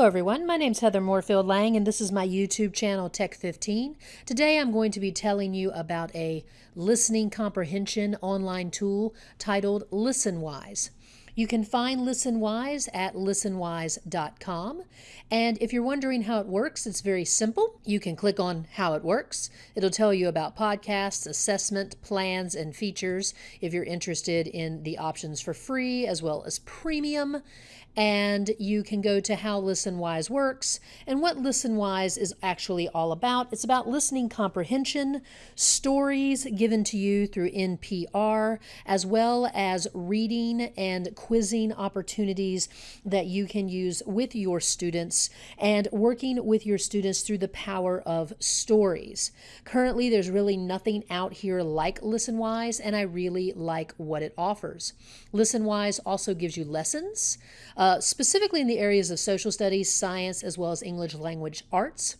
Hello everyone, my name is Heather Moorefield Lang and this is my YouTube channel Tech 15. Today I'm going to be telling you about a listening comprehension online tool titled ListenWise. You can find ListenWise at listenwise.com. And if you're wondering how it works, it's very simple. You can click on how it works. It'll tell you about podcasts, assessment, plans, and features if you're interested in the options for free as well as premium. And you can go to how ListenWise works and what ListenWise is actually all about. It's about listening comprehension, stories given to you through NPR, as well as reading and quizzing opportunities that you can use with your students and working with your students through the power of stories. Currently, there's really nothing out here like ListenWise, and I really like what it offers. ListenWise also gives you lessons, uh, specifically in the areas of social studies, science, as well as English language arts.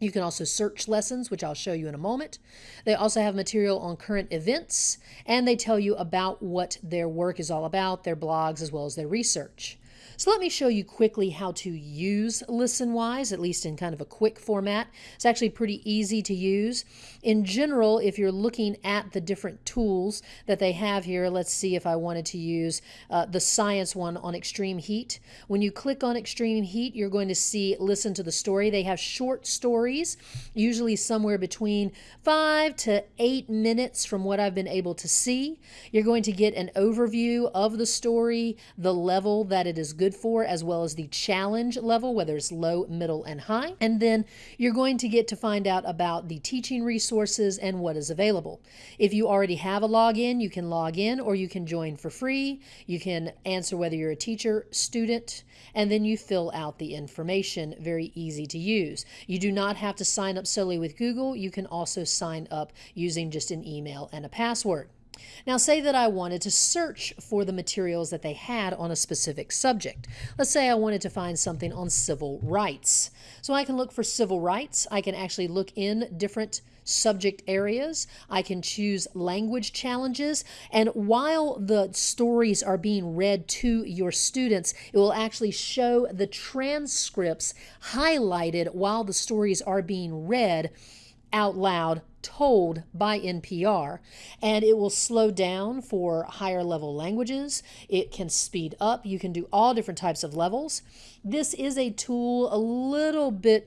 You can also search lessons, which I'll show you in a moment. They also have material on current events, and they tell you about what their work is all about, their blogs, as well as their research. So let me show you quickly how to use ListenWise, at least in kind of a quick format. It's actually pretty easy to use. In general, if you're looking at the different tools that they have here, let's see if I wanted to use uh, the science one on extreme heat. When you click on extreme heat, you're going to see listen to the story. They have short stories, usually somewhere between five to eight minutes from what I've been able to see. You're going to get an overview of the story, the level that it is good good for, as well as the challenge level, whether it's low, middle, and high. And then you're going to get to find out about the teaching resources and what is available. If you already have a login, you can log in or you can join for free. You can answer whether you're a teacher, student, and then you fill out the information. Very easy to use. You do not have to sign up solely with Google. You can also sign up using just an email and a password. Now, say that I wanted to search for the materials that they had on a specific subject. Let's say I wanted to find something on civil rights. So I can look for civil rights. I can actually look in different subject areas. I can choose language challenges. And while the stories are being read to your students, it will actually show the transcripts highlighted while the stories are being read out loud told by NPR, and it will slow down for higher level languages. It can speed up. You can do all different types of levels. This is a tool a little bit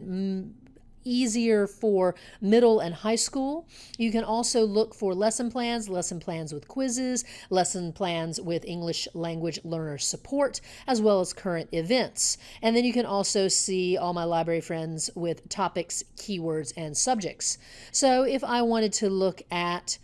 easier for middle and high school. You can also look for lesson plans, lesson plans with quizzes, lesson plans with English language learner support, as well as current events. And then you can also see all my library friends with topics, keywords, and subjects. So if I wanted to look at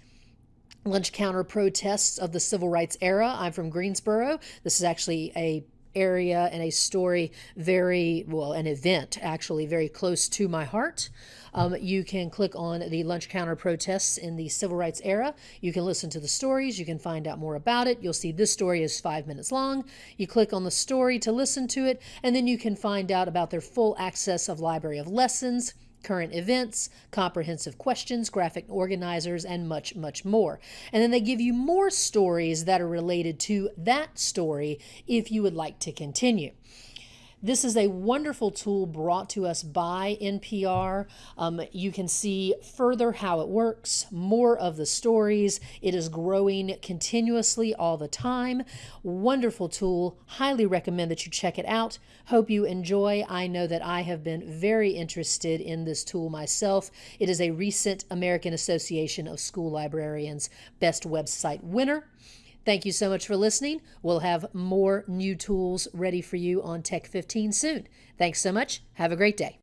lunch counter protests of the civil rights era, I'm from Greensboro. This is actually a area and a story very well an event actually very close to my heart. Um, you can click on the lunch counter protests in the civil rights era. You can listen to the stories. You can find out more about it. You'll see this story is five minutes long. You click on the story to listen to it and then you can find out about their full access of library of lessons current events, comprehensive questions, graphic organizers, and much, much more. And then they give you more stories that are related to that story if you would like to continue. This is a wonderful tool brought to us by NPR. Um, you can see further how it works, more of the stories. It is growing continuously all the time. Wonderful tool. Highly recommend that you check it out. Hope you enjoy. I know that I have been very interested in this tool myself. It is a recent American Association of School Librarians Best Website winner. Thank you so much for listening. We'll have more new tools ready for you on Tech 15 soon. Thanks so much. Have a great day.